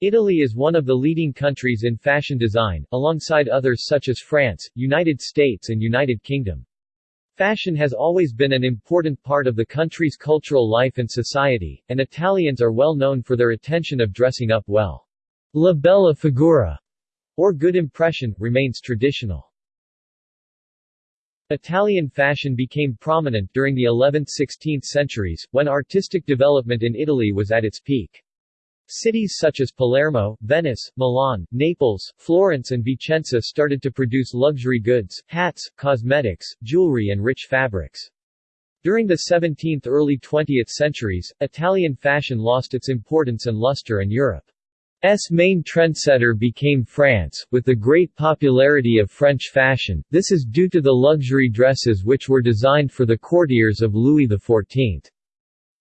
Italy is one of the leading countries in fashion design, alongside others such as France, United States and United Kingdom. Fashion has always been an important part of the country's cultural life and society, and Italians are well known for their attention of dressing up well. La bella figura, or good impression, remains traditional. Italian fashion became prominent during the 11th–16th centuries, when artistic development in Italy was at its peak. Cities such as Palermo, Venice, Milan, Naples, Florence and Vicenza started to produce luxury goods, hats, cosmetics, jewelry and rich fabrics. During the 17th early 20th centuries, Italian fashion lost its importance and luster and Europe's main trendsetter became France, with the great popularity of French fashion, this is due to the luxury dresses which were designed for the courtiers of Louis XIV.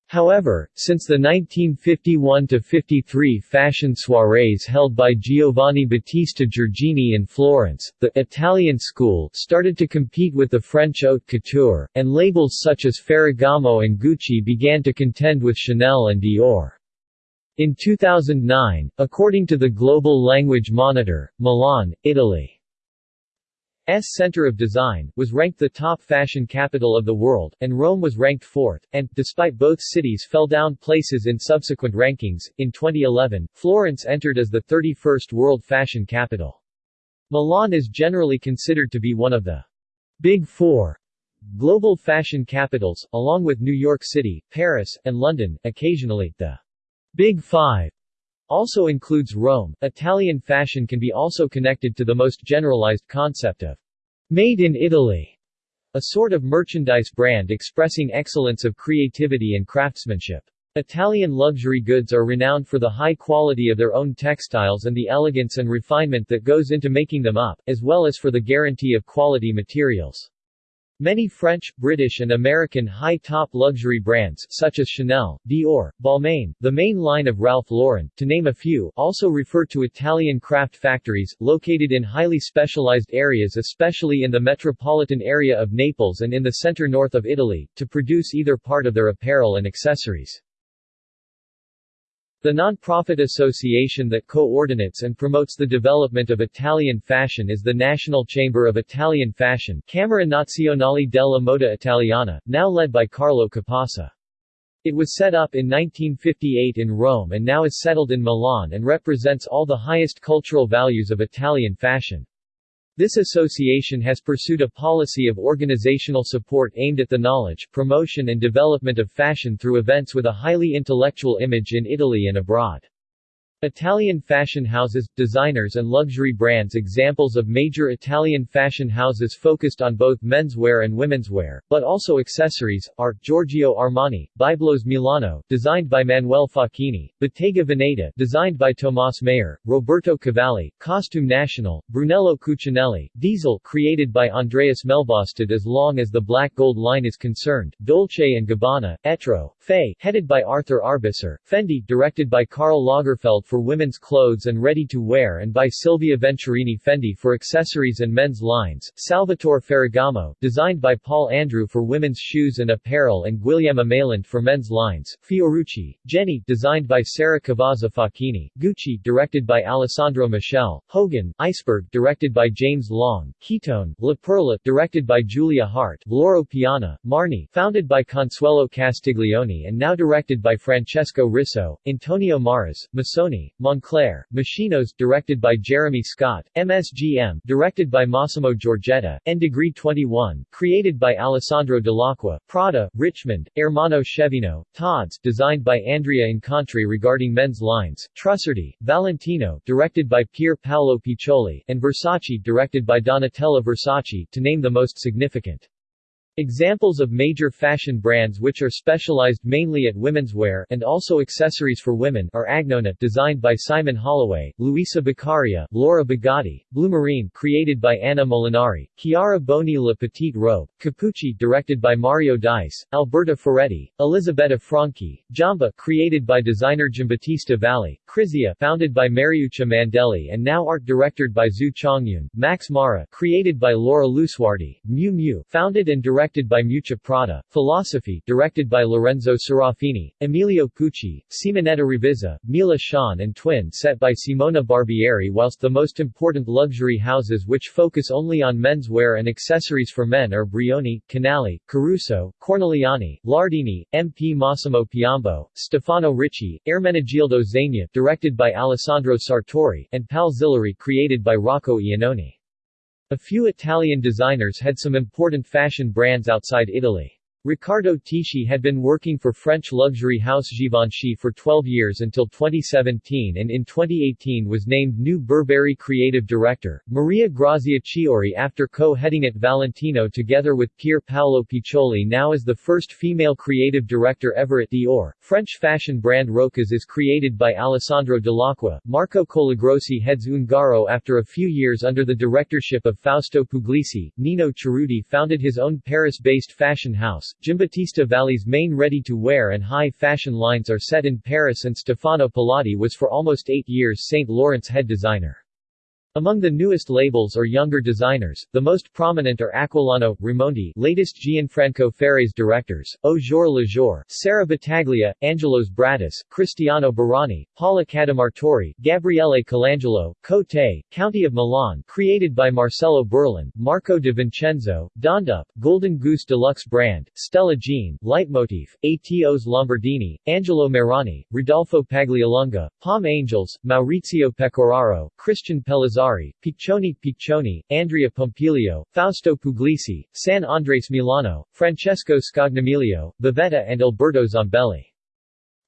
However, since the 1951–53 fashion soirees held by Giovanni Battista Giorgini in Florence, the «Italian school» started to compete with the French haute couture, and labels such as Ferragamo and Gucci began to contend with Chanel and Dior. In 2009, according to the Global Language Monitor, Milan, Italy S center of design, was ranked the top fashion capital of the world, and Rome was ranked fourth, and, despite both cities fell down places in subsequent rankings, in 2011, Florence entered as the 31st world fashion capital. Milan is generally considered to be one of the Big Four global fashion capitals, along with New York City, Paris, and London, occasionally, the Big Five also includes Rome. Italian fashion can be also connected to the most generalized concept of made in Italy, a sort of merchandise brand expressing excellence of creativity and craftsmanship. Italian luxury goods are renowned for the high quality of their own textiles and the elegance and refinement that goes into making them up, as well as for the guarantee of quality materials. Many French, British and American high-top luxury brands such as Chanel, Dior, Balmain, the main line of Ralph Lauren, to name a few, also refer to Italian craft factories, located in highly specialized areas especially in the metropolitan area of Naples and in the center-north of Italy, to produce either part of their apparel and accessories. The non-profit association that coordinates and promotes the development of Italian fashion is the National Chamber of Italian Fashion Camera Nazionale della Moda Italiana, now led by Carlo Capasa. It was set up in 1958 in Rome and now is settled in Milan and represents all the highest cultural values of Italian fashion. This association has pursued a policy of organizational support aimed at the knowledge, promotion and development of fashion through events with a highly intellectual image in Italy and abroad. Italian fashion houses, designers and luxury brands Examples of major Italian fashion houses focused on both menswear and womenswear, but also accessories, are, Giorgio Armani, Byblos Milano, designed by Manuel Facchini, Bottega Veneta, designed by Tomas Maier, Roberto Cavalli, Costume National, Brunello Cucinelli, Diesel, created by Andreas Melbostad as long as the black gold line is concerned, Dolce & Gabbana, Etro, Fay, headed by Arthur Arbesser, Fendi, directed by Karl Lagerfeld for women's clothes and ready-to-wear and by Silvia Venturini Fendi for accessories and men's lines, Salvatore Ferragamo, designed by Paul Andrew for women's shoes and apparel and Guillaume Meilland for men's lines, Fiorucci, Genny, designed by Sarah Cavazza Facchini, Gucci, directed by Alessandro Michele, Hogan, Iceberg, directed by James Long, Kiton, La Perla, directed by Julia Hart, Loro Piana, Marni, founded by Consuelo Castiglione and now directed by Francesco Risso, Antonio Marras, Missoni, Moncler, Machinos directed by Jeremy Scott, MSGM directed by Massimo Giorgetta, and Degree 21 created by Alessandro Dell'Acqua, Prada, Richmond, Ermanno Scervino, Tod's designed by Andrea Incontri regarding men's lines, Trussardi, Valentino directed by Pier Paolo Piccioli, and Versace directed by Donatella Versace to name the most significant. Examples of major fashion brands which are specialized mainly at women's wear and also accessories for women are Agnona designed by Simon Holloway, Luisa Beccaria, Laura Biagiotti, Blumarine created by Anna Molinari, Chiara Boni La Petite Robe, Capucci directed by Mario Dice, Alberta Ferretti, Elisabetta Franchi, Giamba created by designer Giambattista Valli, Krizia founded by Mariuccia Mandelli and now art directed by Zhu Chongyun, Max Mara created by Laura Lusuardi, Miu Miu founded and directed directed by Miuccia Prada, Philosophy directed by Lorenzo Serafini, Emilio Pucci, Simonetta Ravizza, Mila Schön and Twin set by Simona Barbieri whilst the most important luxury houses which focus only on menswear and accessories for men are Brioni, Canali, Caruso, Corneliani, Lardini, MP Massimo Piombo, Stefano Ricci, Ermenegildo Zegna directed by Alessandro Sartori, and Pal Zileri created by Rocco Iannone. A few Italian designers had some important fashion brands outside Italy. Riccardo Tisci had been working for French luxury house Givenchy for 12 years until 2017 and in 2018 was named new Burberry creative director. Maria Grazia Chiuri after co-heading at Valentino together with Pier Paolo Piccioli now is the first female creative director ever at Dior. French fashion brand Rochas is created by Alessandro Dell'Acqua. Marco Colagrossi heads Ungaro after a few years under the directorship of Fausto Puglisi. Nino Cerruti founded his own Paris-based fashion house, Giambattista Valli's main ready-to-wear and high-fashion lines are set in Paris and Stefano Pilati was for almost eight years St. Laurent's head designer. Among the newest labels or younger designers, the most prominent are Aquilano, Rimondi latest Gianfranco Ferre's directors, Au Jour le Jour, Sara Battaglia, Angelos Bratis, Cristiano Burani, Paola Cademartori, Gabriele Colangelo, Cote, County of Milan created by Marcelo Burlon, Marco de Vincenzo, Dondup, Golden Goose Deluxe brand, Stella Jean, Leitmotif, Atos Lombardini, Angelo Marani, Rodolfo Paglialunga, Palm Angels, Maurizio Pecoraro, Christian Pellizzari Piccioni Piccioni, Andrea Pompilio, Fausto Puglisi, San Andres Milano, Francesco Scognamiglio, Vivetta and Alberto Zambelli.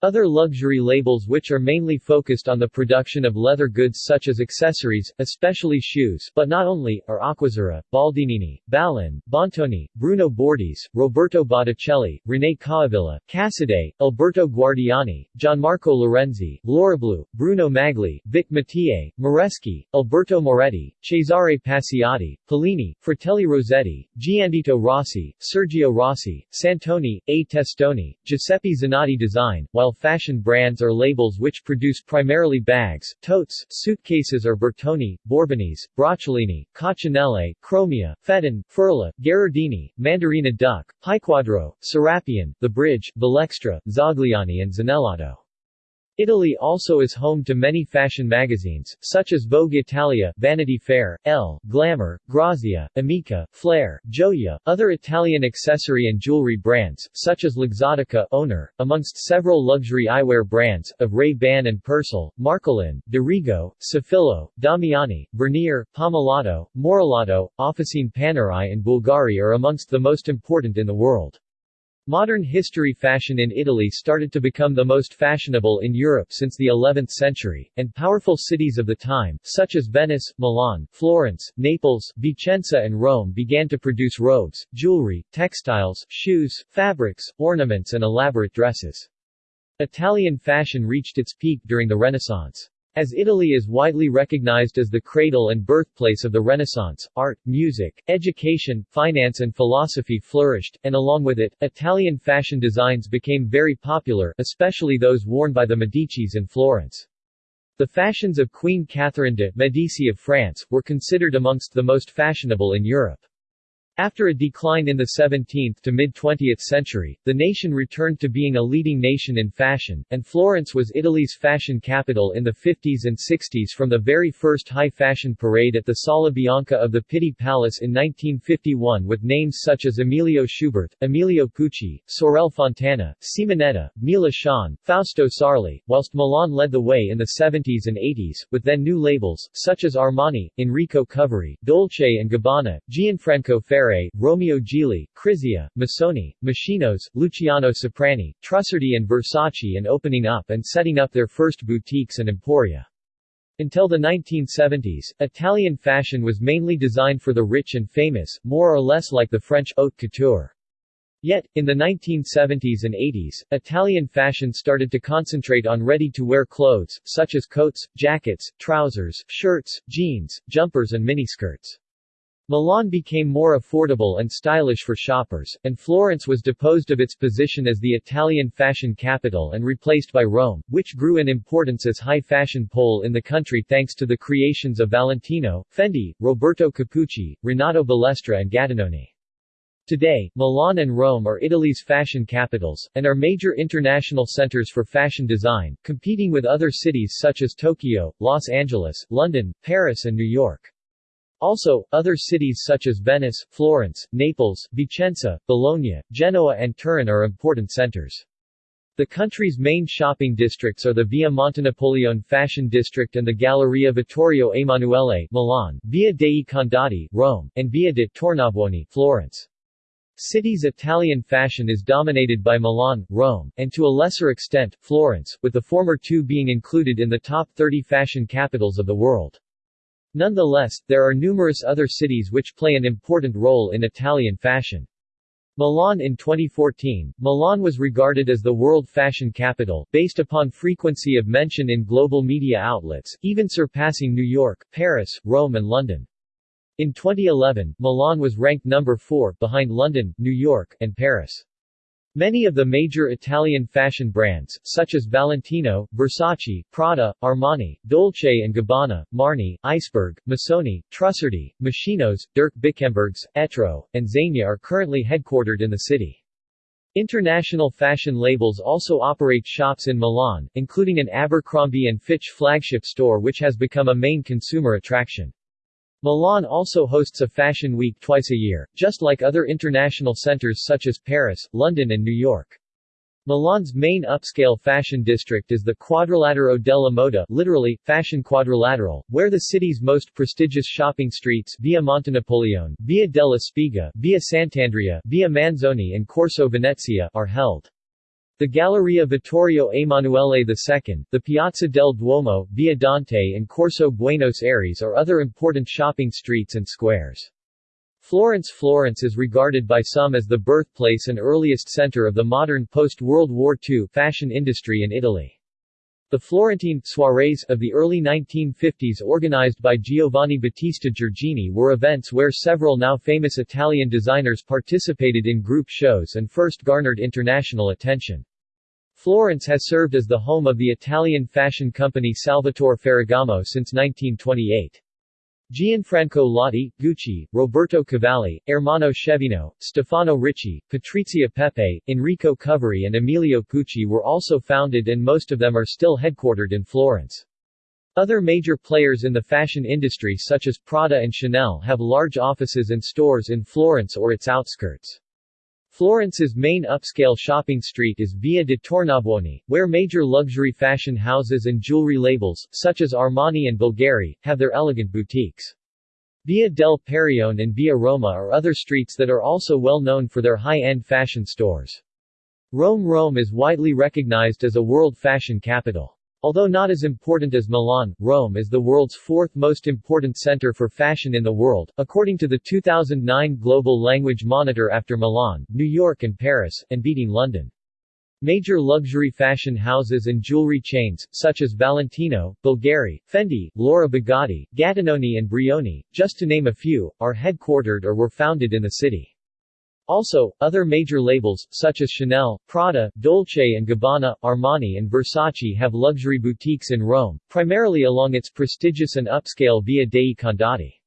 Other luxury labels which are mainly focused on the production of leather goods such as accessories, especially shoes, but not only, are Acquazzura, Baldinini, Ballin, Bontoni, Bruno Bordese, Roberto Botticelli, René Caovilla, Casadei, Alberto Guardiani, Gianmarco Lorenzi, Lorablu, Bruno Magli, Vic Matié, Moreschi, Alberto Moretti, Cesare Paciotti, Pollini, Fratelli Rossetti, Gianvito Rossi, Sergio Rossi, Santoni, A. Testoni, Giuseppe Zanotti Design, while fashion brands are labels which produce primarily bags, totes, suitcases are Bertoni, Borbonese, Braccialini, Coccinelle, Chromia, Fedon, Furla, Gherardini, Mandarina Duck, Piquadro, Serapian, The Bridge, Valextra, Zagliani and Zanellato. Italy also is home to many fashion magazines, such as Vogue Italia, Vanity Fair, Elle, Glamour, Grazia, Amica, Flair, Gioia, other Italian accessory and jewelry brands, such as Luxottica, Owner, amongst several luxury eyewear brands, of Ray-Ban and Persol, Marcolin, De Rigo, Safilo, Damiani, Vernier, Pomellato, Morellato, Officine Panerai and Bulgari are amongst the most important in the world. Modern history fashion in Italy started to become the most fashionable in Europe since the 11th century, and powerful cities of the time, such as Venice, Milan, Florence, Naples, Vicenza and Rome began to produce robes, jewelry, textiles, shoes, fabrics, ornaments and elaborate dresses. Italian fashion reached its peak during the Renaissance. As Italy is widely recognized as the cradle and birthplace of the Renaissance, art, music, education, finance and philosophy flourished, and along with it, Italian fashion designs became very popular, especially those worn by the Medicis in Florence. The fashions of Queen Catherine de' Medici of France, were considered amongst the most fashionable in Europe. After a decline in the 17th to mid-20th century, the nation returned to being a leading nation in fashion, and Florence was Italy's fashion capital in the 50s and 60s from the very first high fashion parade at the Sala Bianca of the Pitti Palace in 1951 with names such as Emilio Schuberth, Emilio Pucci, Sorelle Fontana, Simonetta, Mila Schön, Fausto Sarli, whilst Milan led the way in the 70s and 80s, with then new labels, such as Armani, Enrico Coveri, Dolce & Gabbana, Gianfranco Ferré Romeo Gigli, Krizia, Missoni, Moschino, Luciano Soprani, Trussardi and Versace and opening up and setting up their first boutiques and emporia. Until the 1970s, Italian fashion was mainly designed for the rich and famous, more or less like the French haute couture. Yet, in the 1970s and 80s, Italian fashion started to concentrate on ready-to-wear clothes, such as coats, jackets, trousers, shirts, jeans, jumpers and miniskirts. Milan became more affordable and stylish for shoppers, and Florence was deposed of its position as the Italian fashion capital and replaced by Rome, which grew in importance as high fashion pole in the country thanks to the creations of Valentino, Fendi, Roberto Capucci, Renato Balestra and Gattinoni. Today, Milan and Rome are Italy's fashion capitals, and are major international centers for fashion design, competing with other cities such as Tokyo, Los Angeles, London, Paris and New York. Also, other cities such as Venice, Florence, Naples, Vicenza, Bologna, Genoa and Turin are important centers. The country's main shopping districts are the Via Montenapoleone Fashion District and the Galleria Vittorio Emanuele Milan, Via dei Condotti Rome, and Via de Tornabuoni Florence. City's Italian fashion is dominated by Milan, Rome, and to a lesser extent, Florence, with the former two being included in the top 30 fashion capitals of the world. Nonetheless, there are numerous other cities which play an important role in Italian fashion. Milan in 2014, Milan was regarded as the world fashion capital, based upon frequency of mention in global media outlets, even surpassing New York, Paris, Rome and London. In 2011, Milan was ranked number 4, behind London, New York, and Paris. Many of the major Italian fashion brands, such as Valentino, Versace, Prada, Armani, Dolce & Gabbana, Marni, Iceberg, Missoni, Trussardi, Moschino's, Dirk Bikkembergs, Etro, and Zegna are currently headquartered in the city. International fashion labels also operate shops in Milan, including an Abercrombie & Fitch flagship store which has become a main consumer attraction. Milan also hosts a fashion week twice a year, just like other international centers such as Paris, London and New York. Milan's main upscale fashion district is the Quadrilatero della Moda literally, Fashion Quadrilateral, where the city's most prestigious shopping streets Via Montenapoleone, Via della Spiga, Via Sant'Andrea, Via Manzoni and Corso Venezia are held. The Galleria Vittorio Emanuele II, the Piazza del Duomo, Via Dante and Corso Buenos Aires are other important shopping streets and squares. Florence Florence is regarded by some as the birthplace and earliest center of the modern post-World War II fashion industry in Italy. The Florentine soirees of the early 1950s organized by Giovanni Battista Giorgini were events where several now famous Italian designers participated in group shows and first garnered international attention. Florence has served as the home of the Italian fashion company Salvatore Ferragamo since 1928. Gianfranco Lotti, Gucci, Roberto Cavalli, Ermanno Scervino, Stefano Ricci, Patrizia Pepe, Enrico Coveri and Emilio Pucci were also founded and most of them are still headquartered in Florence. Other major players in the fashion industry such as Prada and Chanel have large offices and stores in Florence or its outskirts. Florence's main upscale shopping street is Via de Tornabuoni, where major luxury fashion houses and jewelry labels, such as Armani and Bulgari, have their elegant boutiques. Via del Perione and Via Roma are other streets that are also well known for their high-end fashion stores. Rome Rome is widely recognized as a world fashion capital. Although not as important as Milan, Rome is the world's fourth most important center for fashion in the world, according to the 2009 Global Language Monitor after Milan, New York and Paris, and beating London. Major luxury fashion houses and jewelry chains, such as Valentino, Bulgari, Fendi, Laura Biagiotti, Gattinoni and Brioni, just to name a few, are headquartered or were founded in the city. Also, other major labels, such as Chanel, Prada, Dolce & Gabbana, Armani and Versace have luxury boutiques in Rome, primarily along its prestigious and upscale Via dei Condotti.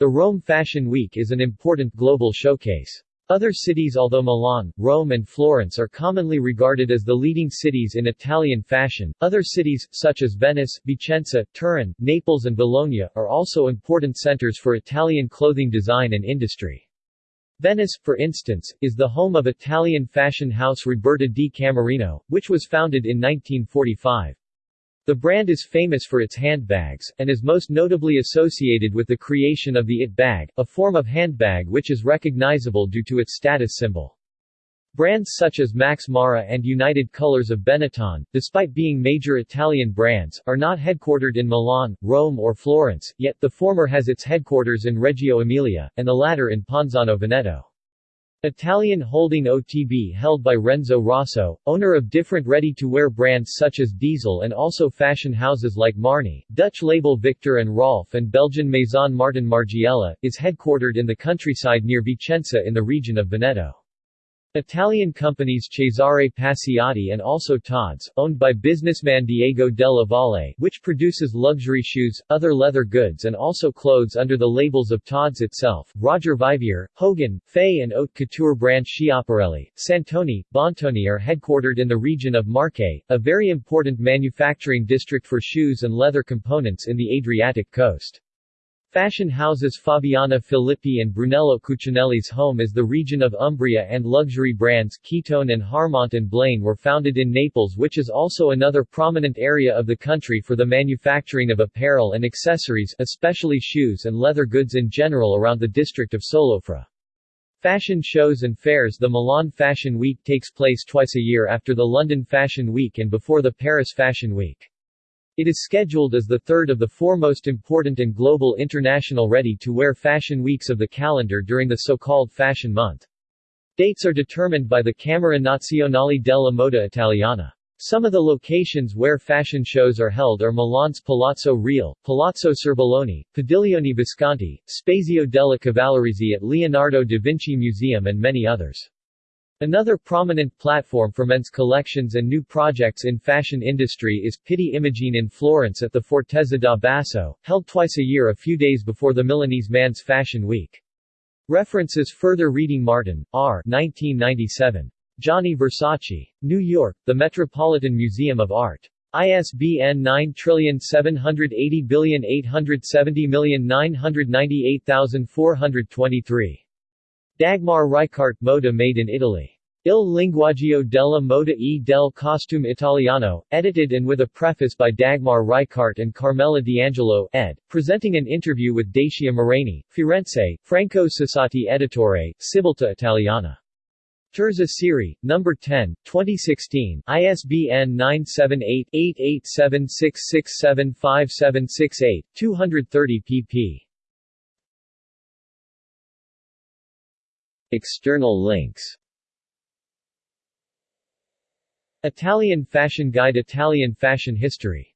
The Rome Fashion Week is an important global showcase. Other cities although Milan, Rome and Florence are commonly regarded as the leading cities in Italian fashion, other cities, such as Venice, Vicenza, Turin, Naples and Bologna, are also important centers for Italian clothing design and industry. Venice, for instance, is the home of Italian fashion house Roberta di Camerino, which was founded in 1945. The brand is famous for its handbags, and is most notably associated with the creation of the IT bag, a form of handbag which is recognizable due to its status symbol. Brands such as Max Mara and United Colors of Benetton, despite being major Italian brands, are not headquartered in Milan, Rome or Florence, yet the former has its headquarters in Reggio Emilia, and the latter in Ponzano Veneto. Italian holding OTB held by Renzo Rosso, owner of different ready-to-wear brands such as Diesel and also fashion houses like Marni, Dutch label Viktor and Rolf and Belgian Maison Martin Margiela, is headquartered in the countryside near Vicenza in the region of Veneto. Italian companies Cesare Paciotti and also Tod's, owned by businessman Diego della Valle, which produces luxury shoes, other leather goods and also clothes under the labels of Tod's itself, Roger Vivier, Hogan, Fay and haute couture brand Schiaparelli, Santoni, Bontoni are headquartered in the region of Marche, a very important manufacturing district for shoes and leather components in the Adriatic coast. Fashion houses Fabiana Filippi and Brunello Cucinelli's home is the region of Umbria and luxury brands Kiton and Harmont and Blaine were founded in Naples which is also another prominent area of the country for the manufacturing of apparel and accessories especially shoes and leather goods in general around the district of Solofra. Fashion shows and fairs The Milan Fashion Week takes place twice a year after the London Fashion Week and before the Paris Fashion Week. It is scheduled as the third of the four most important and global international ready-to-wear fashion weeks of the calendar during the so-called Fashion Month. Dates are determined by the Camera Nazionale della Moda Italiana. Some of the locations where fashion shows are held are Milan's Palazzo Reale, Palazzo Serbelloni, Padiglione Visconti, Spazio della Cavallerizze at Leonardo da Vinci Museum and many others. Another prominent platform for men's collections and new projects in fashion industry is Pitti Immagine in Florence at the Fortezza da Basso, held twice a year a few days before the Milanese Man's Fashion Week. References Further reading Martin, R. 1997. Gianni Versace. New York, The Metropolitan Museum of Art. ISBN 9780870998423. Dagmar Reichardt Moda made in Italy. Il linguaggio della moda e del costume italiano, edited and with a preface by Dagmar Reichardt and Carmela D'Angelo, ed., presenting an interview with Dacia Maraini, Firenze, Franco Cesati Editore, Civiltà Italiana. Terza Serie, No. 10, 2016, ISBN 978-8876675768, 230 pp. External links. Italian Fashion Guide Italian Fashion History